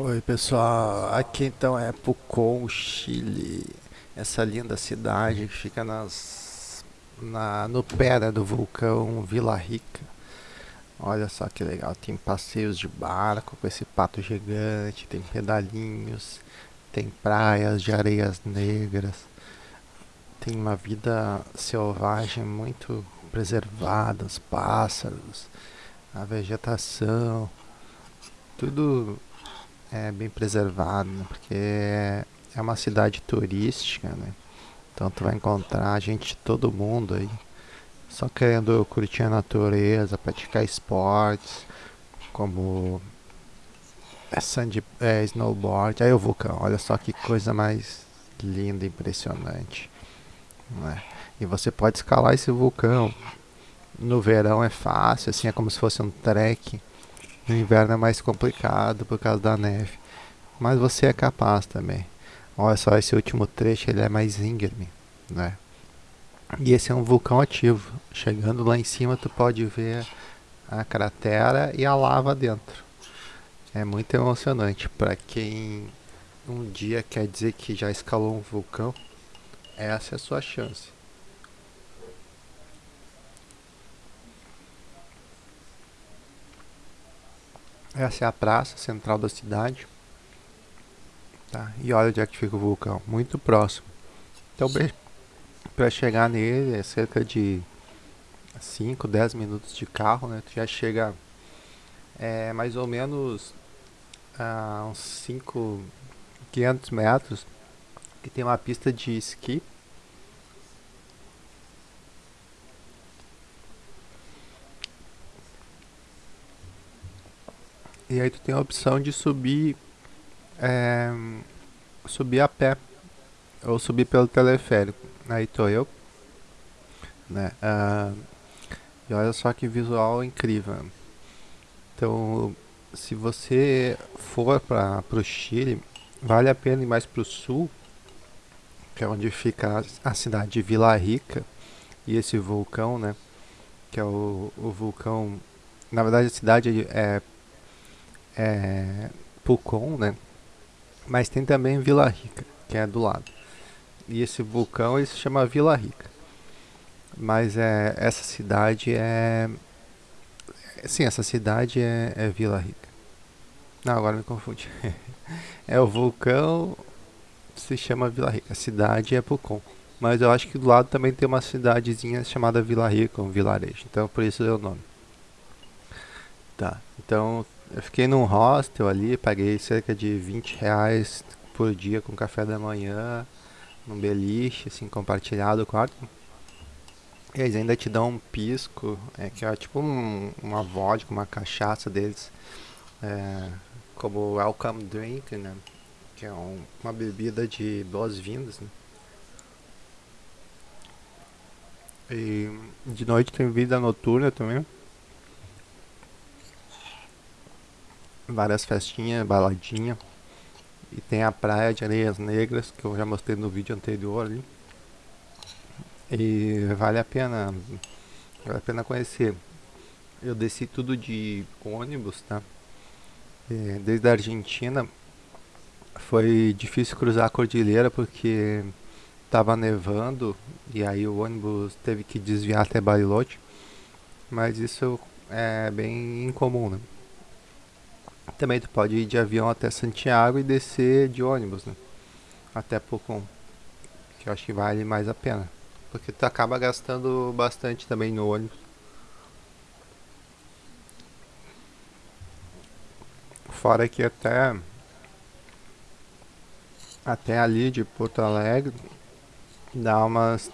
Oi pessoal, aqui então é Pucón, Chile, essa linda cidade que fica nas, na, no pé né, do vulcão Vila Rica. Olha só que legal, tem passeios de barco com esse pato gigante, tem pedalinhos, tem praias de areias negras, tem uma vida selvagem muito preservada, os pássaros, a vegetação, tudo é bem preservado, né? porque é, uma cidade turística, né? Então tu vai encontrar gente de todo mundo aí, só querendo curtir a natureza, praticar esportes, como é sand, é, snowboard, aí o vulcão, olha só que coisa mais linda, impressionante. Né? E você pode escalar esse vulcão. No verão é fácil, assim é como se fosse um trek no inverno é mais complicado por causa da neve. Mas você é capaz também. Olha só, esse último trecho ele é mais íngreme, né? E esse é um vulcão ativo. Chegando lá em cima tu pode ver a cratera e a lava dentro. É muito emocionante. Para quem um dia quer dizer que já escalou um vulcão, essa é a sua chance. Essa é a praça central da cidade. Tá? E olha onde é que fica o vulcão, muito próximo. Então, para chegar nele é cerca de 5, 10 minutos de carro, né? Tu já chega é, mais ou menos a uns 5, 500 metros, que tem uma pista de esqui E aí tu tem a opção de subir é, subir a pé ou subir pelo teleférico. Aí tô eu, né? Uh, e olha só que visual incrível. Então, se você for para o Chile, vale a pena ir mais para o sul, que é onde fica a cidade de Vila Rica e esse vulcão, né? Que é o, o vulcão. Na verdade, a cidade é é, Pucon, né? Mas tem também Vila Rica, que é do lado. E esse vulcão ele se chama Vila Rica. Mas é, essa cidade é. Sim, essa cidade é, é Vila Rica. Não, agora me confundi. é o vulcão se chama Vila Rica. A cidade é Pucon. Mas eu acho que do lado também tem uma cidadezinha chamada Vila Rica, um vilarejo. Então por isso deu o nome. Tá, então eu fiquei num hostel ali, paguei cerca de 20 reais por dia com café da manhã, num beliche, assim, compartilhado o quarto. E eles ainda te dão um pisco, é, que é tipo um, uma vodka, uma cachaça deles, é, como welcome drink, né? Que é um, uma bebida de boas-vindas, né? E de noite tem vida noturna também. Várias festinhas, baladinha. E tem a praia de Areias Negras, que eu já mostrei no vídeo anterior ali. E vale a pena, vale a pena conhecer. Eu desci tudo de ônibus, tá? E desde a Argentina foi difícil cruzar a cordilheira porque estava nevando e aí o ônibus teve que desviar até Bariloche. Mas isso é bem incomum, né? Também tu pode ir de avião até Santiago e descer de ônibus, né? Até Pucón. Que eu acho que vale mais a pena. Porque tu acaba gastando bastante também no ônibus. Fora que até até ali de Porto Alegre dá umas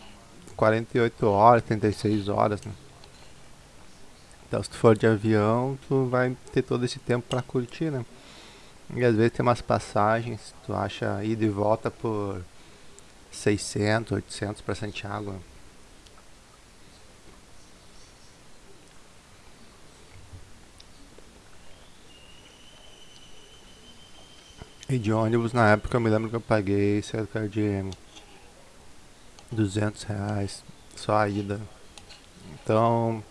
48 horas, 36 horas, né? Então se tu for de avião, tu vai ter todo esse tempo para curtir, né? E às vezes tem umas passagens, tu acha ida e volta por 600, 800 para Santiago. Né? E de ônibus na época eu me lembro que eu paguei cerca de 200 reais só a ida. Então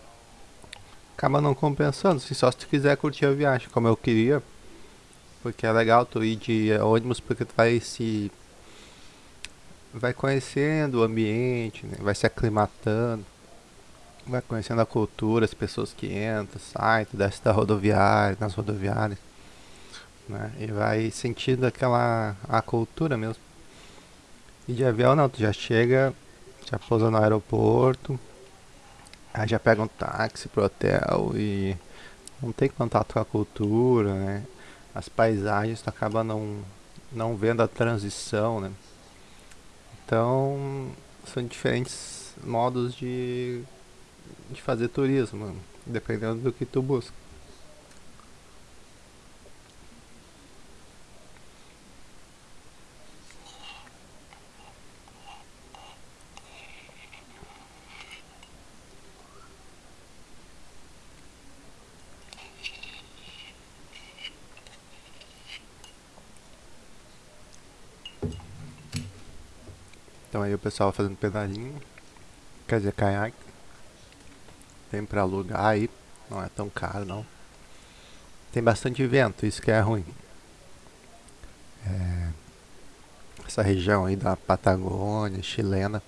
acaba não compensando. Se só se tu quiser curtir a viagem, como eu queria, Porque é legal tu ir de ônibus porque tu vai se. Vai conhecendo o ambiente, né? vai se aclimatando, vai conhecendo a cultura, as pessoas que entram, saem, tu desce da rodoviária, nas rodoviárias, né? E vai sentindo aquela a cultura mesmo. E de avião não, tu já chega, já pousa no aeroporto, aí já pega um táxi pro hotel e não tem contato com a cultura, né? As paisagens tu acaba não, não vendo a transição, né? Então são diferentes modos de, de fazer turismo, dependendo do que tu busca. Então aí o pessoal fazendo pedalinho, quer dizer, caiaque. Tem pra alugar aí, não é tão caro não. Tem bastante vento, isso que é ruim. É, essa região aí da Patagônia, chilena,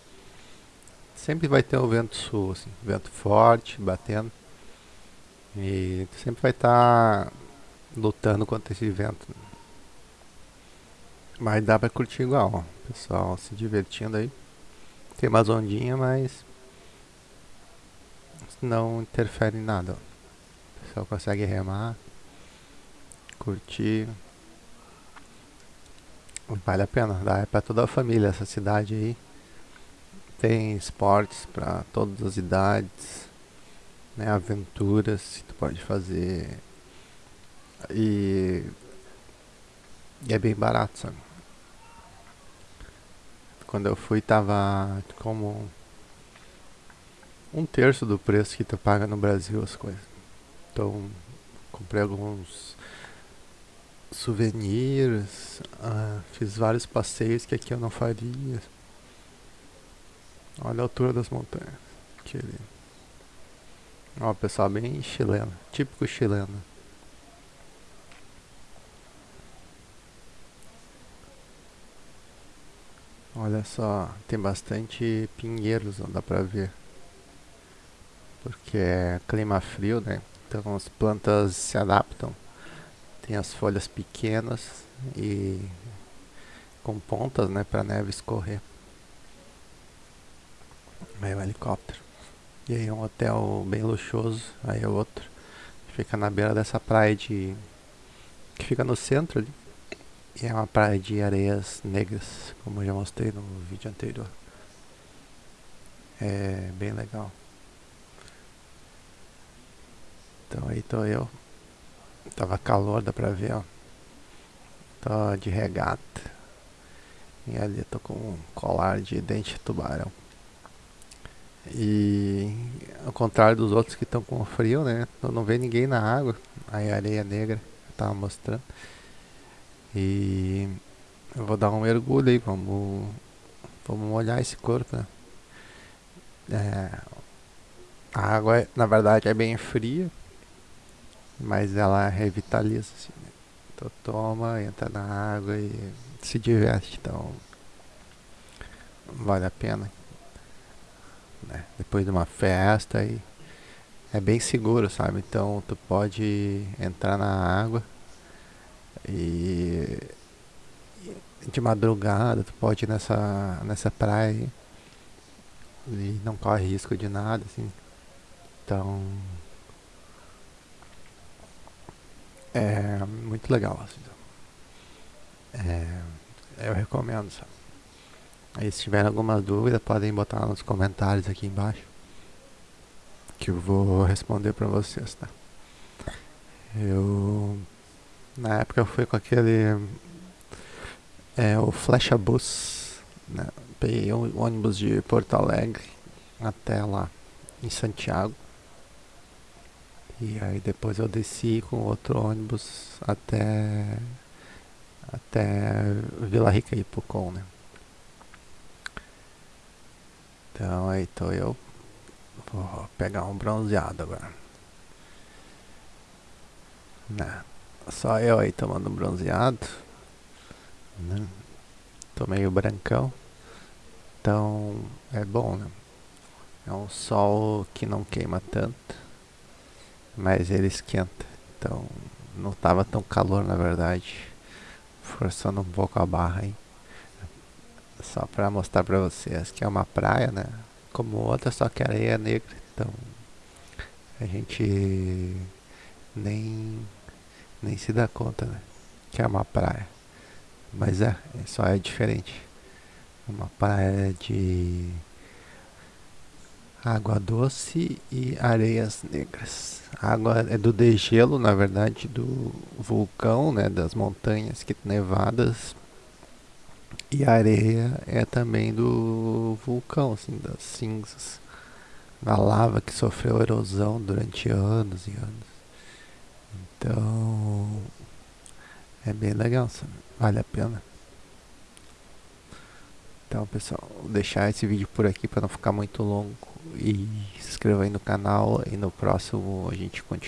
sempre vai ter um vento sul, assim, vento forte, batendo. E sempre vai estar tá lutando contra esse vento. Mas dá pra curtir igual. Pessoal se divertindo aí. Tem umas ondinhas, mas não interfere em nada. O pessoal consegue remar, curtir. Vale a pena, dá é pra toda a família essa cidade aí. Tem esportes para todas as idades, né, aventuras que tu pode fazer. E, e é bem barato, sabe? Quando eu fui tava como um terço do preço que tu paga no Brasil as coisas. Então comprei alguns souvenirs, uh, fiz vários passeios que aqui eu não faria. Olha a altura das montanhas. Que lindo. Ó, pessoal bem chileno, típico chileno. Olha só, tem bastante pinheiros, não dá pra ver. Porque é clima frio, né? Então as plantas se adaptam. Tem as folhas pequenas e com pontas, né, pra neve escorrer. Aí o helicóptero. E aí um hotel bem luxuoso, aí é outro. Fica na beira dessa praia de. que fica no centro ali. E é uma praia de areias negras, como eu já mostrei no vídeo anterior. É bem legal. Então aí tô eu. Tava calor, dá pra ver, ó. Tô de regata. E ali tô com um colar de dente de tubarão. E ao contrário dos outros que estão com frio, né? Não vê ninguém na água. Aí a areia negra, eu tava mostrando. E eu vou dar um mergulho aí, vamos, vamos molhar esse corpo, né? É, a água, na verdade, é bem fria, mas ela revitaliza, assim, né? Então toma, entra na água e se diverte, então vale a pena. Né? Depois de uma festa e é bem seguro, sabe? Então tu pode entrar na água e de madrugada tu pode ir nessa, nessa praia e não corre risco de nada, assim. Então é muito legal, assim. É, eu recomendo, sabe? Aí se tiver alguma dúvida podem botar nos comentários aqui embaixo que eu vou responder para vocês, tá? Eu na época eu fui com aquele. É, o Flecha Bus. Né? Peguei o ônibus de Porto Alegre até lá em Santiago. E aí depois eu desci com outro ônibus até. Até Vila Rica e Pucon, né? Então aí tô eu. Vou pegar um bronzeado agora. Né? Só eu aí tomando bronzeado. Né? Tô meio brancão. Então é bom, né? É um sol que não queima tanto, mas ele esquenta. Então não tava tão calor na verdade. Forçando um pouco a barra aí. Só pra mostrar pra vocês que é uma praia, né? Como outra, só que a areia é negra. Então a gente nem, nem se dá conta, né? Que é uma praia. Mas é, só é diferente. Uma praia de água doce e areias negras. A água é do degelo, na verdade, do vulcão, né, das montanhas que nevadas. E a areia é também do vulcão, assim, das cinzas. Da lava que sofreu erosão durante anos e anos. Então, é bem legal, sabe? vale a pena. Então, pessoal, vou deixar esse vídeo por aqui para não ficar muito longo e se inscreva aí no canal e no próximo a gente continua.